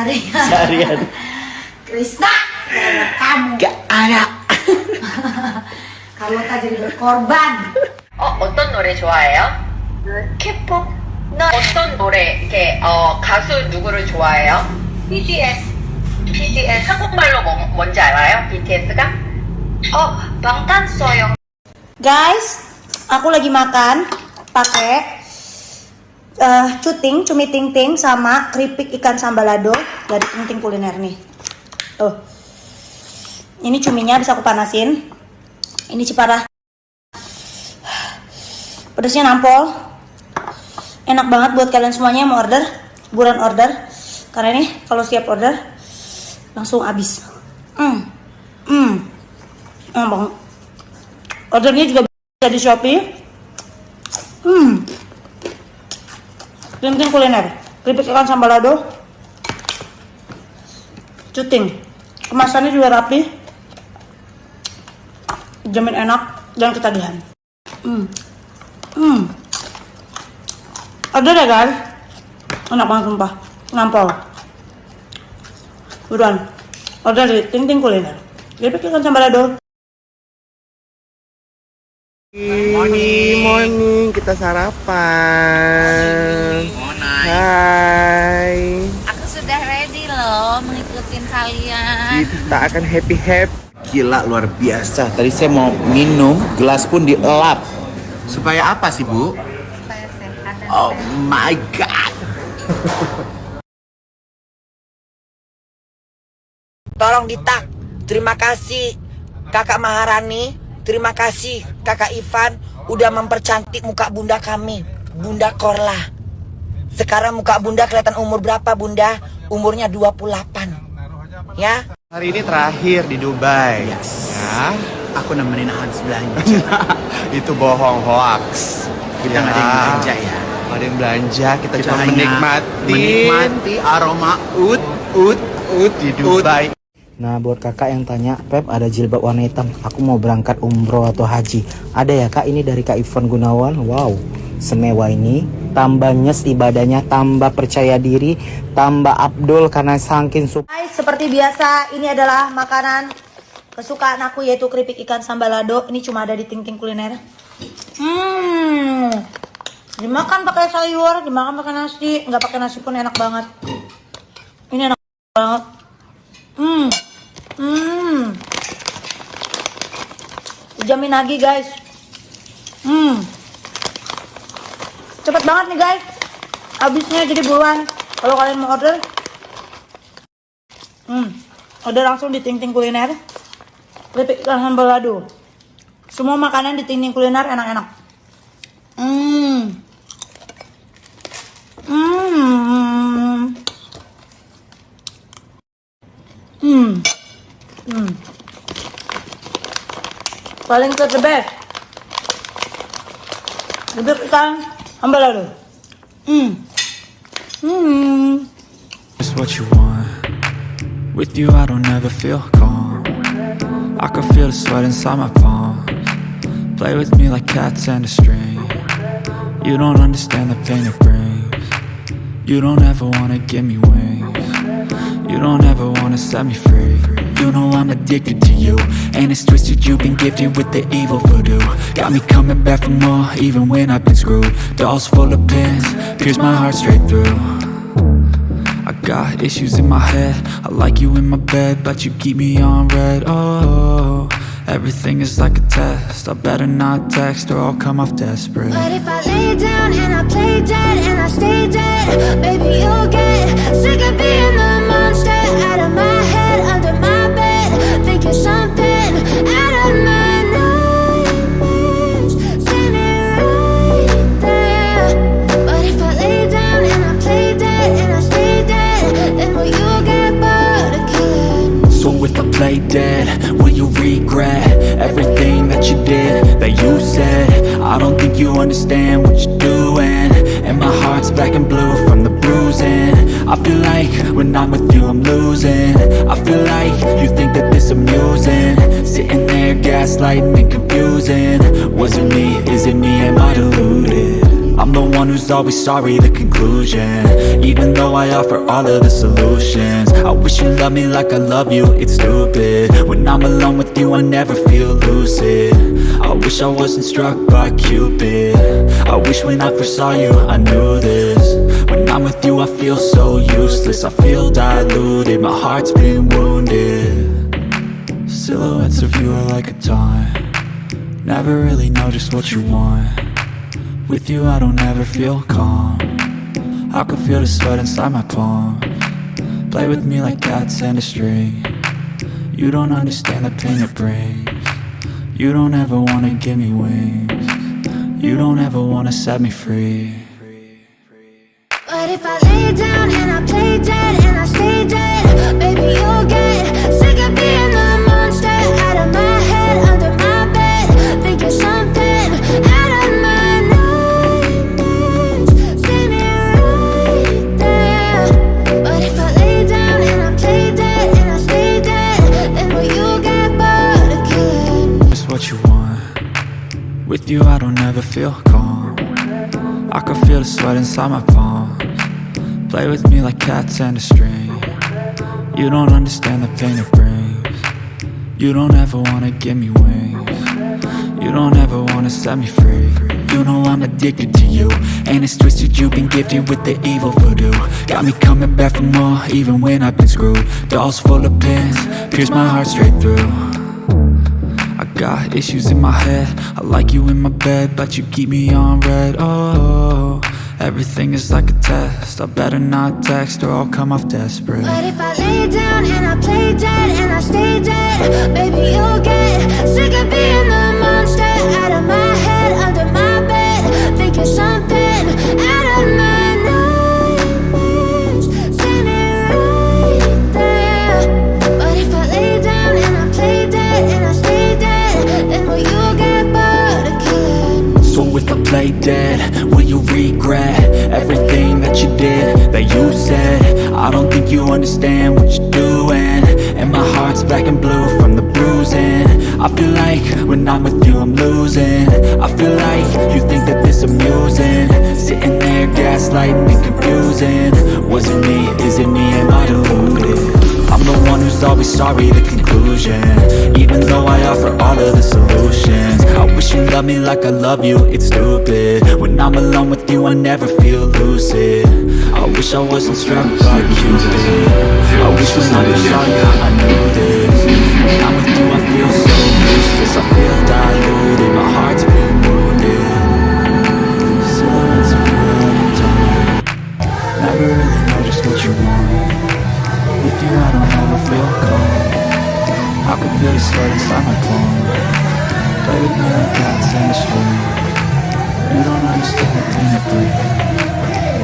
seharian. Seharian. Krisna, gara-gara kamu. Gak ada. Carlota jadi berkorban. 어, 어떤 노래 좋아해요? K-pop. 나 어떤 노래, 이렇게, 어, 가수 누구를 좋아해요? BTS. BTS. 한국말로 뭐, 뭔지 알아요? BTS가? 어, 방탄소년. Guys, aku lagi makan pakai eh cuting, cumi ting ting sama keripik ikan sambalado dari ting ting kuliner nih. Tuh. Ini cuminya bisa aku panasin. Ini ciparah. Pedasnya nampol. Enak banget buat kalian semuanya yang mau order, buruan order. Karena ini kalau siap order langsung habis. Hmm. Hmm. Banget. Ordernya juga bisa di Shopee. Hmm. Tim kuliner. Keripik ikan sambalado. Cuting. Kemasannya juga rapi. Jamin enak dan ketagihan. Hmm. Hmm. Ada deh guys. Enak banget sumpah. Nampol. Buruan. Order di Ting Kuliner. Keripik ikan sambalado. Morning, morning. Kita sarapan. Kalian. Kita akan happy happy. Gila luar biasa. Tadi saya mau minum, gelas pun dielap. Supaya apa sih, Bu? Supaya sehat dan Oh my god. Tolong ditak. Terima kasih Kakak Maharani. Terima kasih Kakak Ivan udah mempercantik muka Bunda kami. Bunda Korla. Sekarang muka Bunda kelihatan umur berapa Bunda? Umurnya 28. Ya? Hari ini terakhir di Dubai. Ya. Aku nemenin Hans belanja. Itu bohong hoax. Kita nggak ada yang belanja ya. Nggak ada yang belanja. Kita, Kita cuma menikmati. menikmati aroma ut ut ut di Dubai. Nah buat kakak yang tanya Pep ada jilbab warna hitam Aku mau berangkat umroh atau haji Ada ya kak ini dari kak Ivan Gunawan Wow semewah ini Tambah nyes ibadahnya Tambah percaya diri Tambah Abdul karena saking suka Guys, seperti biasa, ini adalah makanan kesukaan aku yaitu keripik ikan sambalado. Ini cuma ada di Ting Ting Kuliner. Hmm. Dimakan pakai sayur, dimakan pakai nasi, nggak pakai nasi pun enak banget. Ini enak banget. Hmm. Hmm. Jamin lagi, guys. Hmm. Cepet banget nih, guys. Habisnya jadi buruan. Kalau kalian mau order, Hmm. Order langsung di Ting Ting Kuliner. Keripik ikan sambalado. Semua makanan di Ting Ting Kuliner enak-enak. Hmm. Hmm. Hmm. Hmm. Paling the best. Keripik ikan Hmm. Just what you want. With you, I don't ever feel calm. I can feel the sweat inside my palms. Play with me like cats and a string. You don't understand the pain it brings. You don't ever wanna give me wings. You don't ever wanna set me free. You know I'm addicted to you. And it's twisted, you've been gifted with the evil voodoo. Got me coming back for more, even when I've been screwed. Dolls full of pins, pierce my heart straight through. I got issues in my head I like you in my bed But you keep me on red Oh, everything is like a test I better not text or I'll come off desperate But if I lay down and I play dead and I stay dead, baby, you'll get sick of being the if I lay down and I play dead and I stay dead, then will you get bored of killing? So if I play dead, will you regret Everything that you did, that you said? I don't think you understand what you're doing. And my heart's black and blue from the bruising I feel like when I'm with you I'm losing. I feel like you think that this amusing. Sitting there gaslighting and confusing. Was it me, is it me, am I deluded? I'm the one who's always sorry, the conclusion. Even though I offer all of the solutions. I wish you loved me like I love you, it's stupid. When I'm alone with you, I never feel lucid. I wish I wasn't struck by Cupid. I wish when I first saw you, I knew this I'm with you, I feel so useless. I feel diluted, my heart's been wounded. Silhouettes of you are like a taunt. Never really know just what you want. With you I don't ever feel calm. I can feel the sweat inside my palm. Play with me like cats and a string. You don't understand the pain it brings. You don't ever wanna give me wings. You don't ever wanna set me free if I lay down and I play dead and I stay dead, baby, you'll get sick of being the monster out of my head, under my bed, thinking something out of my nightmares. See me right there. But if I lay down and I play dead and I stay dead, then will you get what you want With you I don't ever feel calm I can feel the sweat inside my palms Play with me like cats and a string. You don't understand the pain it brings. You don't ever wanna give me wings. You don't ever wanna set me free. You know I'm addicted to you And it's twisted you've been gifted with the evil voodoo. Got me coming back for more even when I've been screwed. Dolls full of pins, pierce my heart straight through. I got issues in my head. I like you in my bed But you keep me on red. Oh, everything is like a test. I better not text Or I'll come off desperate. But if I lay down and I play dead and I if I play dead. Will you regret Everything that you did That you said? I don't think you understand what you're doing. And my heart's black and blue from the bruising. I feel like when I'm with you I'm losing. I feel like you think that this amusing. Sitting there gaslighting and confusing. Was it me? Is it me? Am I deluded? I'm the one who's always sorry, the conclusion. Even though I offer all of the solutions wish you loved me like I love you, it's stupid. When I'm alone with you, I never feel lucid. I wish I wasn't struck by Cupid. I wish when I saw you, I knew this. When I'm with you, I feel so useless. I feel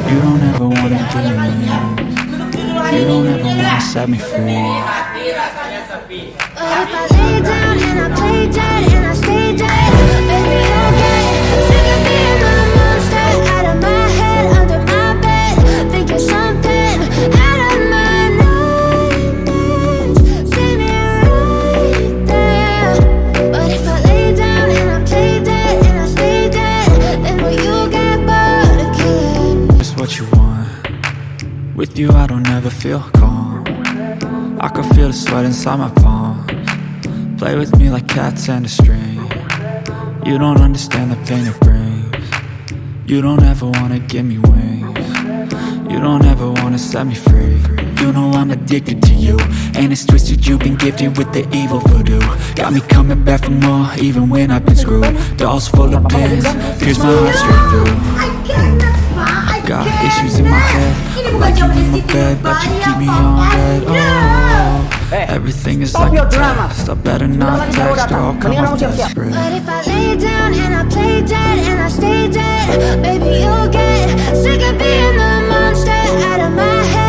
You don't ever wanna give me You don't ever wanna set me free. But if I lay down and I play dead and I stay dead, With you I don't ever feel calm. I can feel the sweat inside my palms. Play with me like cats and a string. You don't understand the pain it brings. You don't ever wanna give me wings. You don't ever wanna set me free. You know I'm addicted to you And it's twisted you've been gifted with the evil voodoo. Got me coming back for more even when I've been screwed. Dolls full of pins, pierce my heart straight through got issues in my head. I like you in my bed, but you keep me on red. Oh, everything is like a test. I better not text or I'll come off desperate But if I lay down and I play dead and I stay dead, baby, you'll get sick of being the monster out of my head,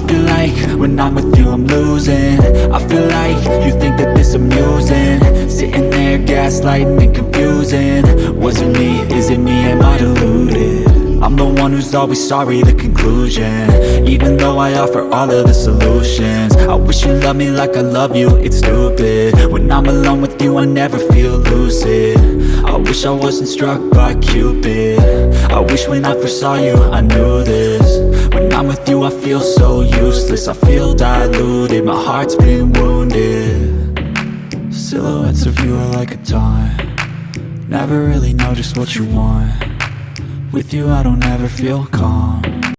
I feel like when I'm with you I'm losing. I feel like you think that this amusing. Sitting there gaslighting and confusing. Was it me, is it me, am I deluded? I'm the one who's always sorry, the conclusion. Even though I offer all of the solutions. I wish you loved me like I love you, it's stupid. When I'm alone with you I never feel lucid. I wish I wasn't struck by Cupid. I wish when I first saw you I knew this I'm with you I feel so useless. I feel diluted, my heart's been wounded. Silhouettes of you are like a taunt Never really know just what you want. With you I don't ever feel calm